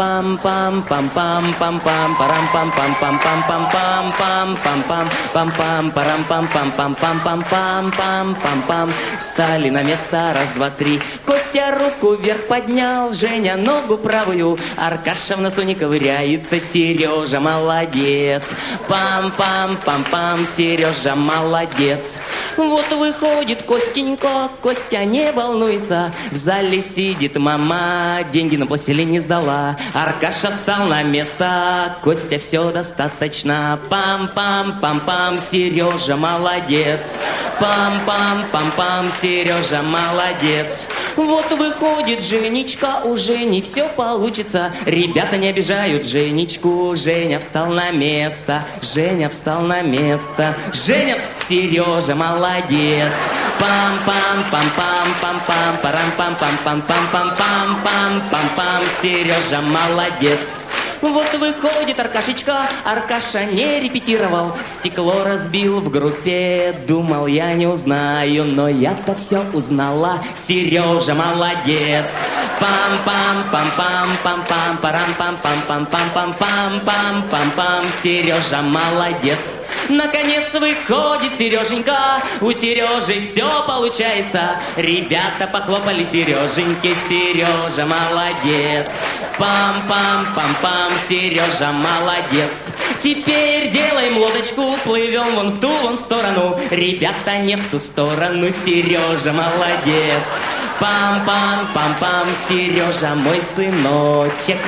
Пам-пам-пам-пам-пам-пам, парам-пам-пам-пам-пам-пам-пам-пам, парам-пам-пам-пам-пам-пам-пам-пам. Встали на место, раз, два, три. Костя руку вверх поднял, Женя ногу правую, Аркаша в носу не ковыряется, Сережа молодец. Пам-пам-пам-пам, Сережа молодец. Вот выходит Костенька, Костя не волнуется, В зале сидит мама, деньги на пластилине сдала. Аркаша встал на место, Костя все достаточно. Пам-пам-пам-пам, Сережа молодец. Пам-пам-пам-пам, Сережа молодец. Вот выходит Женечка, у Жени все получится. Ребята не обижают Женечку, Женя встал на место, Женя встал на место. Женя, вс- Сережа молодец. Пам-пам-пам-пам-пам-пам, парам-пам-пам-пам-пам-пам-пам-пам, Сережа молодец. Вот выходит Аркашечка, Аркаша не репетировал, стекло разбил в группе, думал я не узнаю, но я-то все узнала, Сережа молодец. Пам-пам-пам-пам-пам-пам, парам-пам-пам-пам-пам-пам-пам-пам-пам, Сережа молодец. Наконец выходит Сереженька, у Сережи все получается. Ребята похлопали Сереженьке, Сережа молодец. Пам-пам-пам-пам, Сережа молодец. Теперь делаем лодочку, плывем вон в ту вон сторону. Ребята не в ту сторону, Сережа молодец. Пам-пам-пам-пам, Сережа мой сыночек.